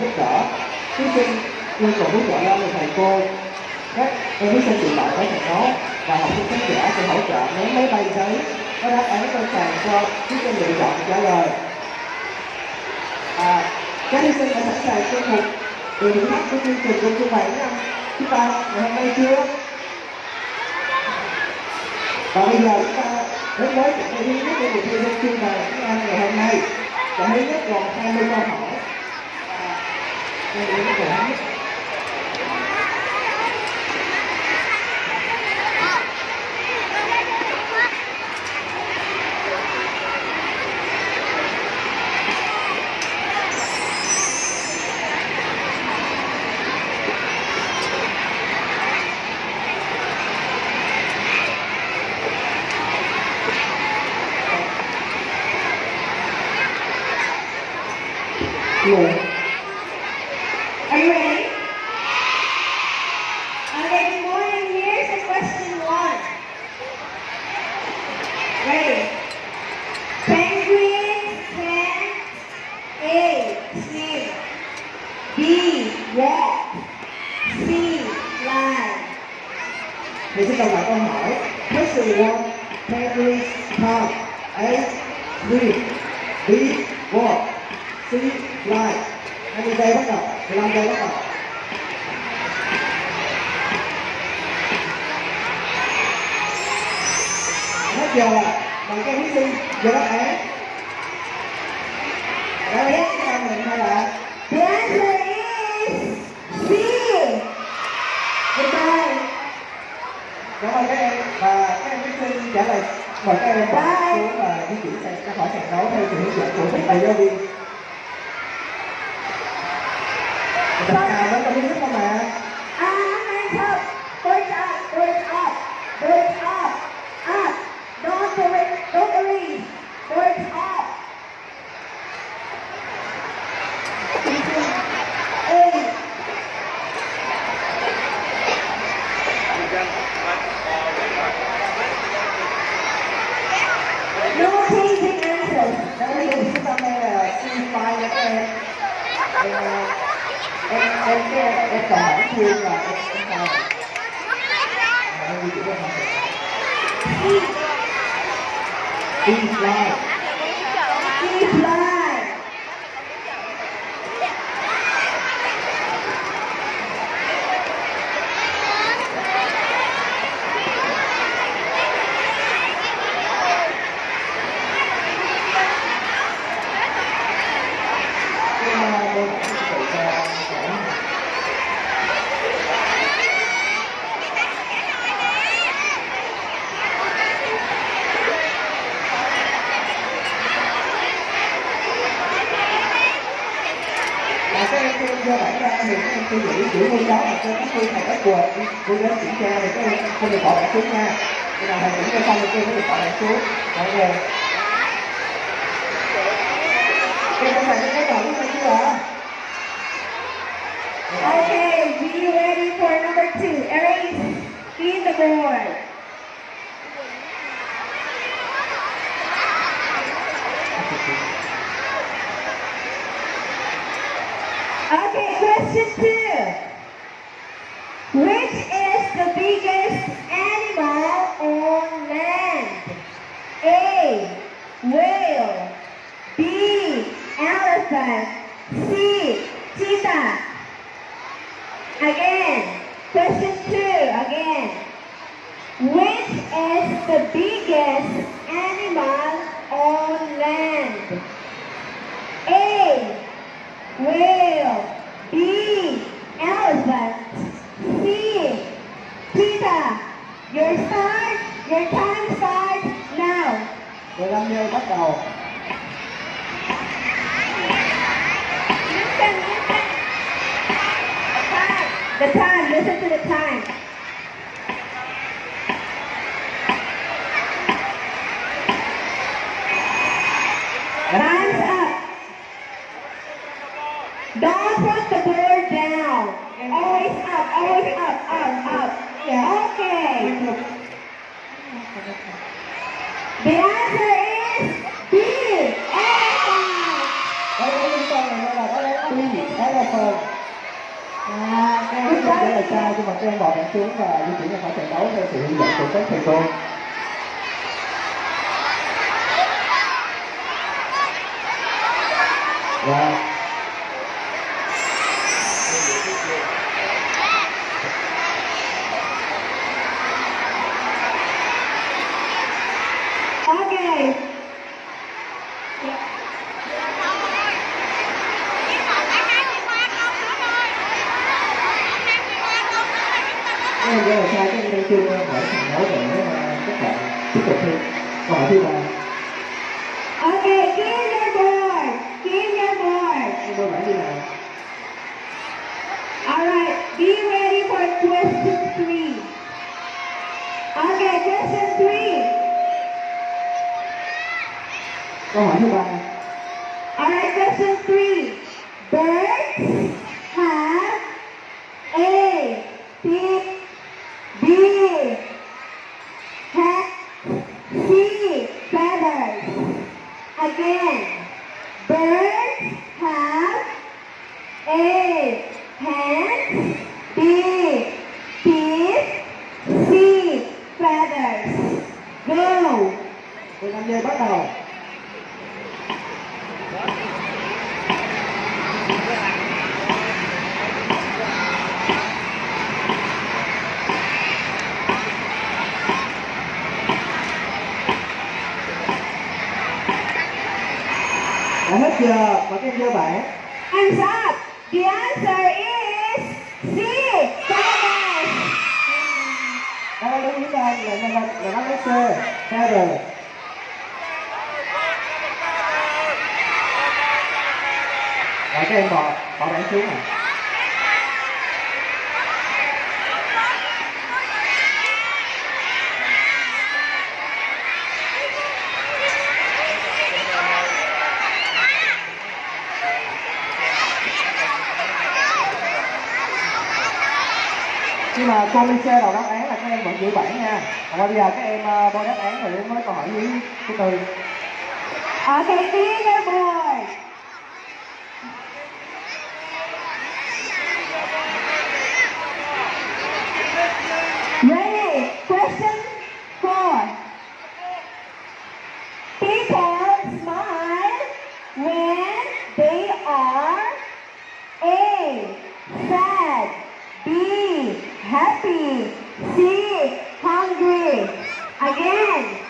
giúp đỡ thí sinh yêu cầu hỗ trợ lên thầy cô. Các em thí sinh dự lại phải thành nốt và học sinh khán giả sẽ hỗ trợ ném máy bay giấy. Có đáp án sẵn sàng cho thí sinh lựa chọn trả lời. À, các thí sinh đã sẵn sàng cho một từ thử thách của chương trình của chương bảy năm chúng ta ngày hôm nay chưa? Và bây giờ chúng ta đến với trận thi thứ nhất của cuộc thi trong chương bảy ngày hôm nay. Trận thứ nhất gồm 20 câu hỏi và đây là câu hỏi nguồn Are you ready? Okay, good morning. Here's the question one. Ready? Penguin can A. Swim B. Walk C. Fly thì xin đọc lại câu hỏi question one penguins can A swim B walk C fly 20 giây bắt đầu. 15 giây bắt đầu. Hết giờ bằng cái thí sinh giờ đáp án. Đã biết chúng ta mình hay là The answer is C. Goodbye. cảm ơn các em và các em thí sinh trả lời mời các em bỏ xuống và di chuyển sang ra khỏi sàn đấu theo sự hướng dẫn của thầy giáo viên Chúng ta đến trong nước không mà Ah, hands up. Push up, push up, push up, up. Don't do it, don't release. Push up. Eight. No changing answers. Các em thí sinh năm nay là C file nha các em Em em em em em chọn hỏi chuyên là em em chào em di chuyển ra không C file Please fly. Nhưng mà tôi cũng tự cho trẻ Và các em khi do bản ra thì các em suy nghĩ chữ ngôn đó mà trên các phương thành các quần đi đến kiểm tra thì các em không được bỏ bản xuống nha khi nào thầy kiểm tra xong thì các em mới được bỏ bản xuống mọi người em có phải cái đầu của chưa Okay, be ready for number two. Erase in the board. hơn à, các em không phải là sai nhưng mà các em bỏ bản xuống và di chuyển ra khỏi trận đấu theo sự hướng dẫn của các thầy cô. nhưng mà cô Ly đầu đáp án là các em vẫn giữ bản nha. Và bây giờ các em ờ, bôi đáp án rồi đến với câu hỏi dưới thứ tư ở cái tiếng Again.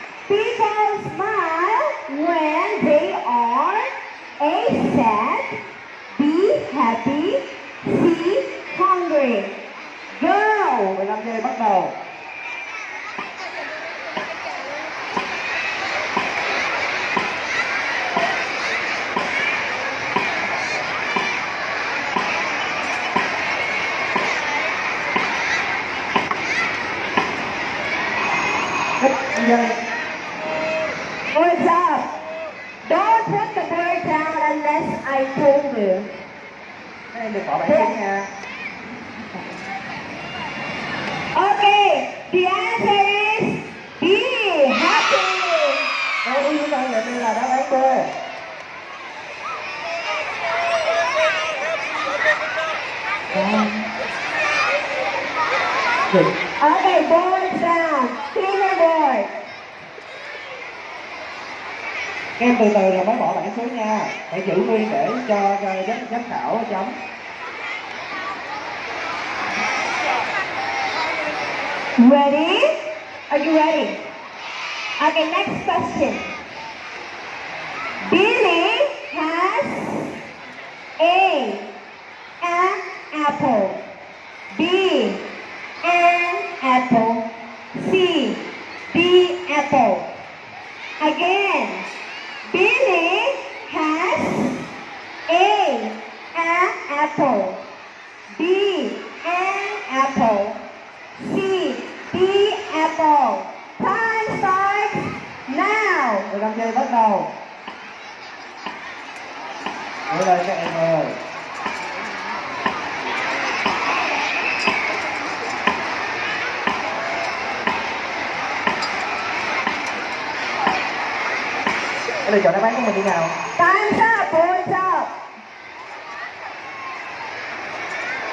boys down. Cleaner boy. Các em từ từ rồi mới bỏ bảng xuống nha. Hãy giữ nguyên để cho giám, giám khảo chấm. Ready? Are you ready? Okay, next question. Billy has a an apple.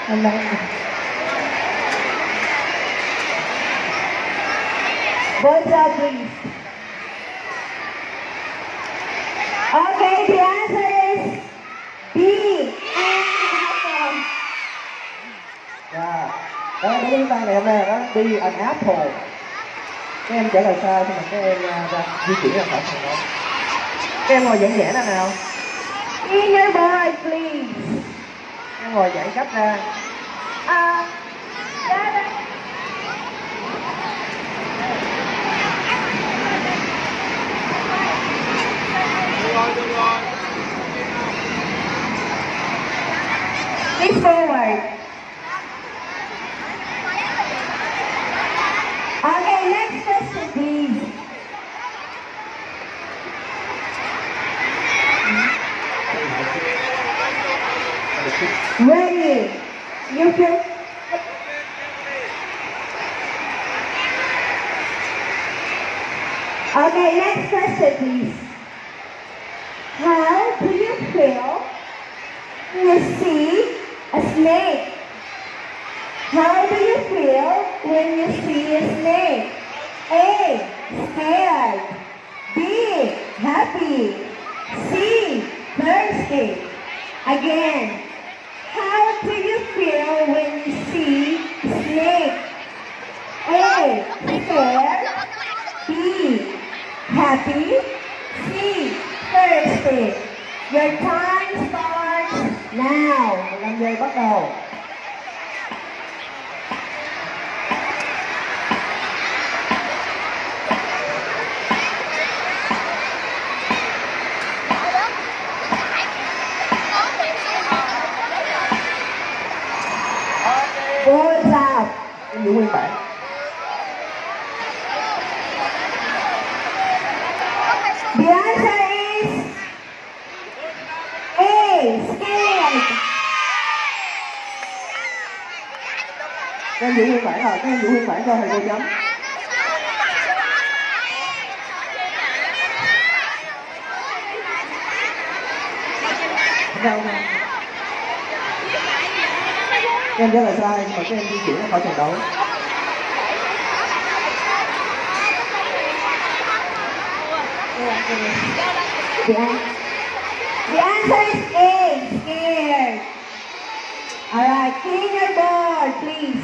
Boys up, please. Okay, the answer is B. Dạ. Đó, đối với tay này hôm nay đó, be an apple. Các em trả lời sai nhưng mà các em à, ra di chuyển ra khỏi phòng đó. Các em ngồi giãn giãn ra nào. Senior boy, please. Các em ngồi giãn ra. Uh, rồi. Please forward. Again. How do you feel when you see snake? A. Scared. B. Happy. C. Thirsty. Your time starts now. 15 giây bắt đầu. Giữ nguyên bản. The answer is A. Scared. Các em giữ nguyên bản rồi, các em giữ nguyên bản cho thầy cô chấm. Đâu nè. Các em rất là sai nhưng mà các em di chuyển ra khỏi trận đấu. The, an- the answer is A. Scared. Alright, clean your board, please.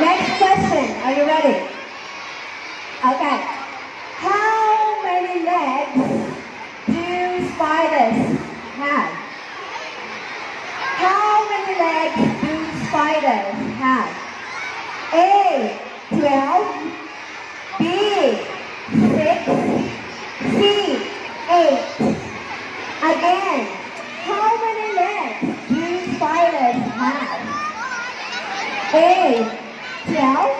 Next question. Are you ready? Okay. How many legs do spiders have? How many legs do spiders have? A. 12. B. 6. C. 8. Again. How many legs do spiders have? A. 12.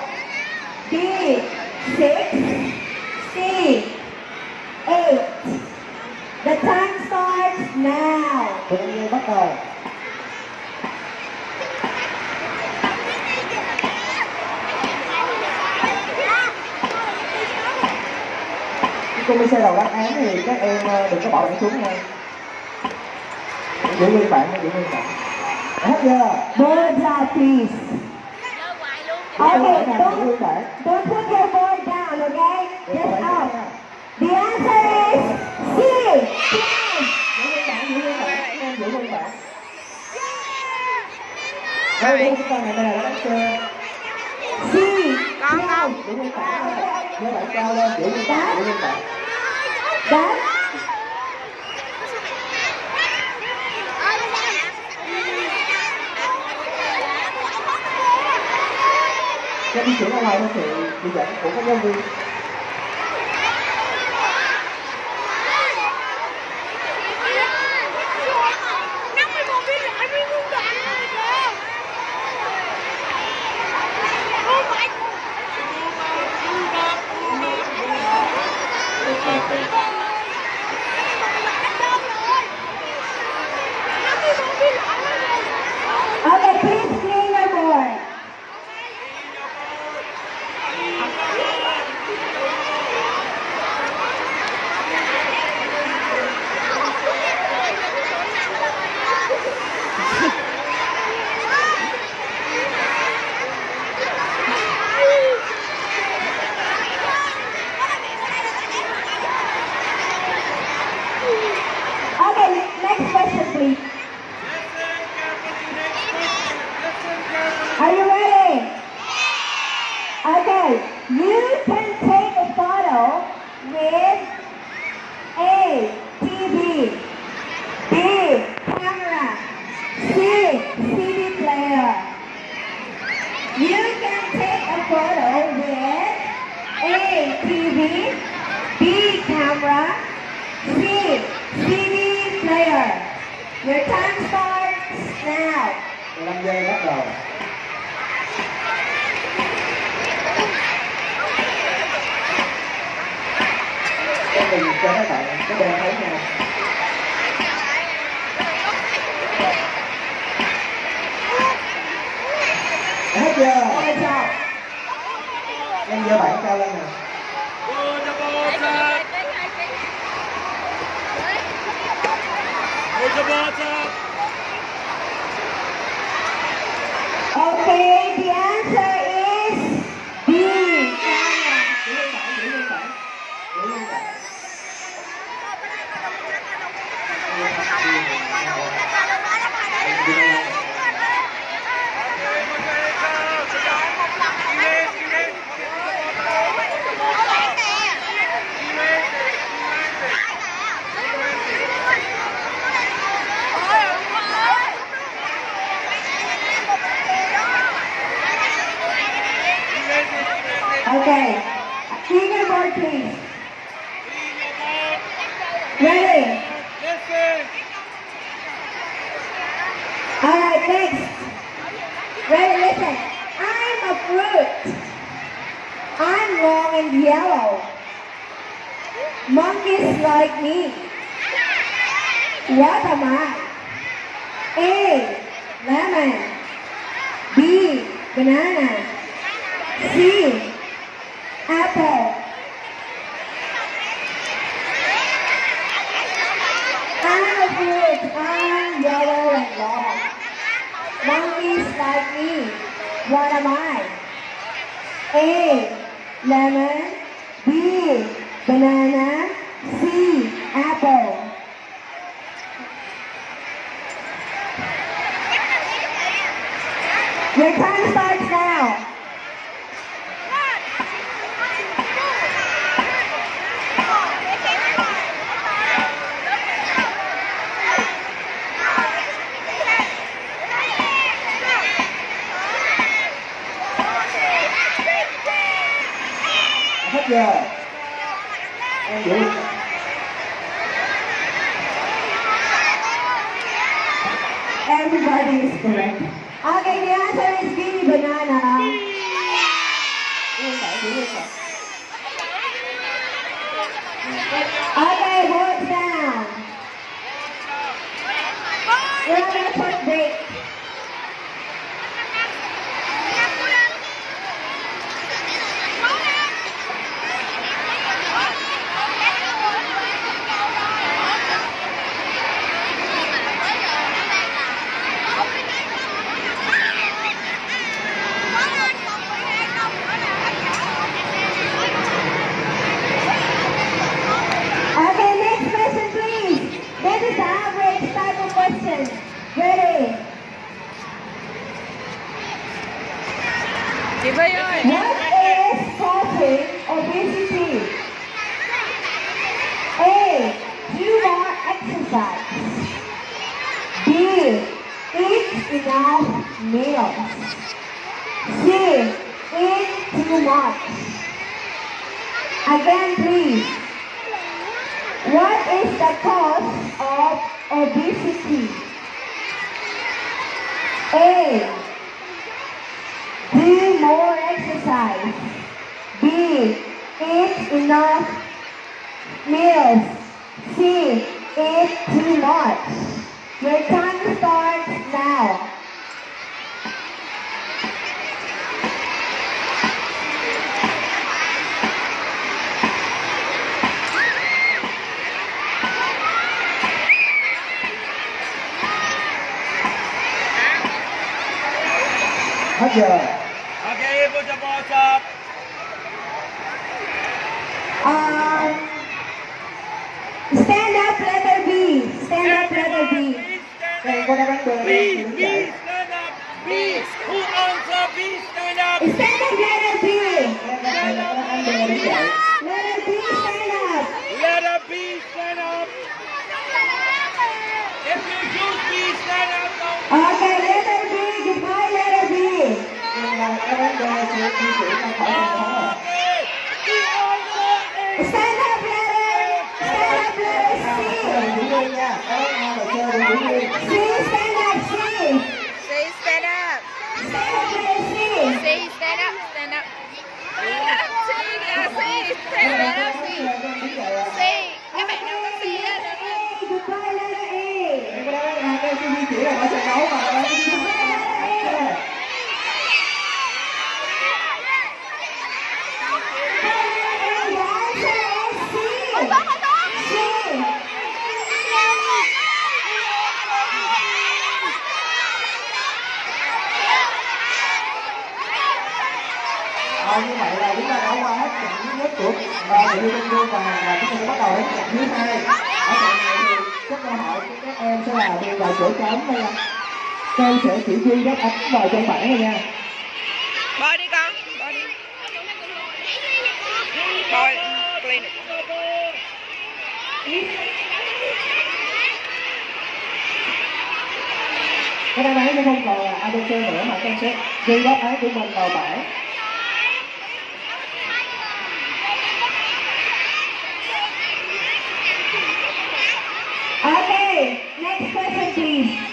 B. 6. C. 8. The time starts now. 15 giây bắt đầu. Khi cô Mise đầu đáp án thì các em ờ, đừng có bỏ bản xuống nha. Giữ nguyên bản, giữ nguyên bản. Hết chưa? Boards up, please. Okay, Giữ don't, don't put your board down, okay? Giữ Just up. The answer is C. Giữ giữ giữ xe. C. Con không? Giữ nguyên bản. Nhớ bản cao lên, giữ nguyên bản, giữ nguyên bản. That Các di chuyển ra ngoài thể sự chỉ dẫn của các giáo viên. Your time starts now. 15 giây bắt đầu. Cái mình cho các bạn? Cái bên thấy nha Hết chưa? Em giơ bản cao lên nè Put the balls up. Put the balls up. All right, next. Ready, listen. I'm a fruit. I'm long and yellow. Monkeys like me. What am I? A. Lemon. B. Banana. C. Apple. I'm a fruit. I'm yellow and long. Monkeys like me. What am I? A. Lemon. B. Banana. Okay, work down. We're going to Hết giờ Okay, put the balls up. Um, stand up, letter B. Stand up, letter B. Stand Các em có đáp án B up. B, B, stand up. B, who answer? B, stand up. Stand up, letter Như vậy là chúng ta đã qua hết trận thứ nhất của và người yêu Minh và và chúng ta sẽ bắt đầu đến trận thứ hai. Ở trận này thì các câu hỏi của các em sẽ là đi vào chỗ trống. Các em sẽ chỉ ghi đáp án vào trong bảng này nha. Bơi đi con. Bơi đi. Bơi. Play. Cái đáp án sẽ không còn là ABC nữa mà các em sẽ ghi đáp án của mình vào bảng. Okay, next question,